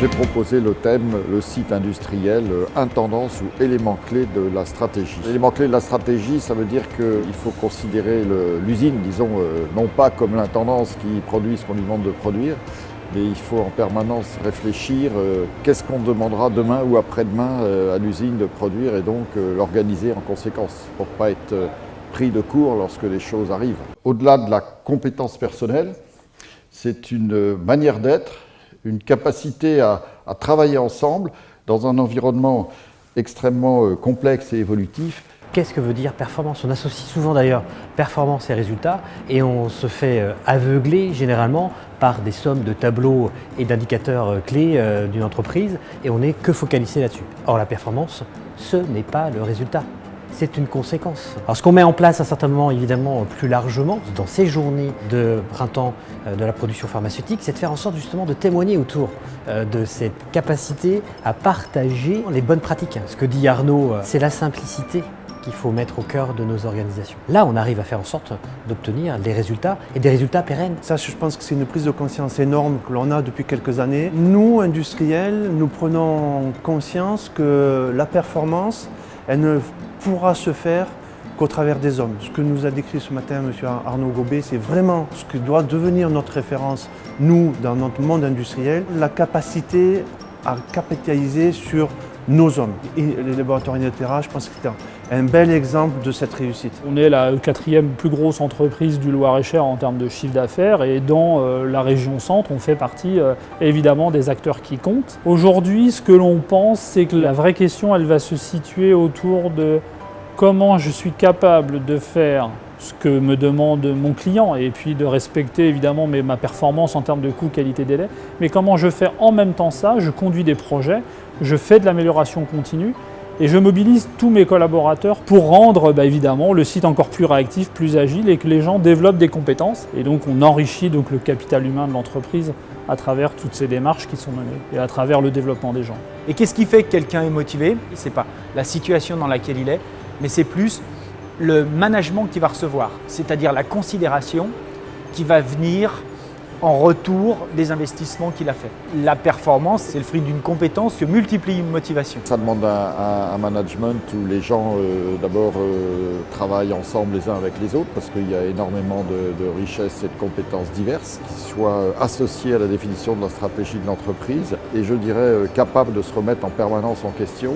J'ai proposé le thème, le site industriel, intendance ou élément clé de la stratégie. L'élément clé de la stratégie, ça veut dire qu'il faut considérer l'usine, disons, non pas comme l'intendance qui produit ce qu'on lui demande de produire, mais il faut en permanence réfléchir euh, qu'est-ce qu'on demandera demain ou après-demain euh, à l'usine de produire et donc euh, l'organiser en conséquence pour ne pas être pris de court lorsque les choses arrivent. Au-delà de la compétence personnelle, c'est une manière d'être, une capacité à, travailler ensemble dans un environnement extrêmement complexe et évolutif. Qu'est-ce que veut dire performance? On associe souvent d'ailleurs performance et résultats et on se fait euh, aveugler généralement par des sommes de tableaux et d'indicateurs euh, clés euh, d'une entreprise et on n'est que focalisé là-dessus. Or la performance, ce n'est pas le résultat, c'est une conséquence. Alors ce qu'on met en place à certains moments, évidemment plus largement, dans ces journées de printemps de la production pharmaceutique, c'est de faire en sorte justement de témoigner autour de cette capacité à partager les bonnes pratiques. Ce que dit Arnaud, c'est la simplicité qu'il faut mettre au cœur de nos organisations. Là, on arrive à faire en sorte d'obtenir des résultats et des résultats pérennes. Ça, je pense que c'est une prise de conscience énorme que l'on a depuis quelques années. Nous, industriels, nous prenons conscience que la performance, elle ne pourra se faire qu'au travers des hommes. Ce que nous a décrit ce matin M. Arnaud Gobet, c'est vraiment ce que doit devenir notre référence, nous, dans notre monde industriel, la capacité à capitaliser sur nos hommes. Les laboratoires Inotera, je pense que c'est un, bel exemple de cette réussite. On est la quatrième plus grosse entreprise du Loir-et-Cher en termes de chiffre d'affaires et dans euh, la région centre, on fait partie euh, évidemment des acteurs qui comptent. Aujourd'hui, ce que l'on pense, c'est que la vraie question, elle va se situer autour de comment je suis capable de faire ce que me demande mon client et puis de respecter évidemment ma performance en termes de coût, qualité, délai. Mais comment je fais en même temps ça? Je conduis des projets, je fais de l'amélioration continue et je mobilise tous mes collaborateurs pour rendre bah, évidemment le site encore plus réactif, plus agile et que les gens développent des compétences. Et donc on enrichit donc le capital humain de l'entreprise à travers toutes ces démarches qui sont menées et à travers le développement des gens. Et qu'est-ce qui fait que quelqu'un est motivé? Ce n'est pas la situation dans laquelle il est, mais c'est plus le management qu'il va recevoir, c'est-à-dire la considération qui va venir en retour des investissements qu'il a fait. La performance, c'est le fruit d'une compétence qui multiplie une motivation. Ça demande un, management où les gens euh, d'abord euh, travaillent ensemble les uns avec les autres parce qu'il y a énormément de, richesses et de compétences diverses qui soient associées à la définition de la stratégie de l'entreprise et je dirais euh, capables de se remettre en permanence en question.